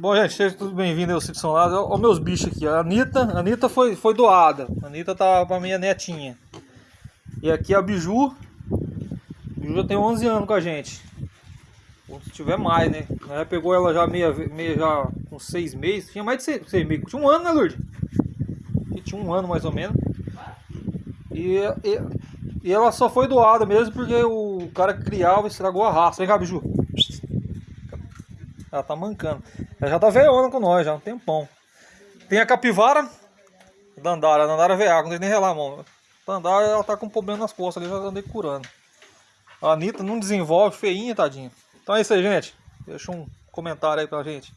Bom, gente, sejam todos bem-vindos ao São Lázaro. Olha os meus bichos aqui. A Anitta, a Anitta foi, foi doada. A Anitta tá pra minha netinha. E aqui a Biju. A Biju já tem 11 anos com a gente. Ou se tiver mais, né? Já pegou ela já meia, meia já com 6 meses. Tinha mais de 6 meses. Tinha um ano, né, Lourdes? Tinha um ano mais ou menos. E, e, e, ela só foi doada mesmo porque o cara que criava estragou a raça. Vem cá, Biju. Ela tá mancando. Ela já tá veiona com nós, já um tempão. Tem a capivara. Dandara, Dandara veia, não tem nem relar mão. Dandara, ela tá com problema nas costas ali, já andei curando. A Anitta não desenvolve, feinha, tadinha. Então é isso aí, gente. Deixa um comentário aí pra gente.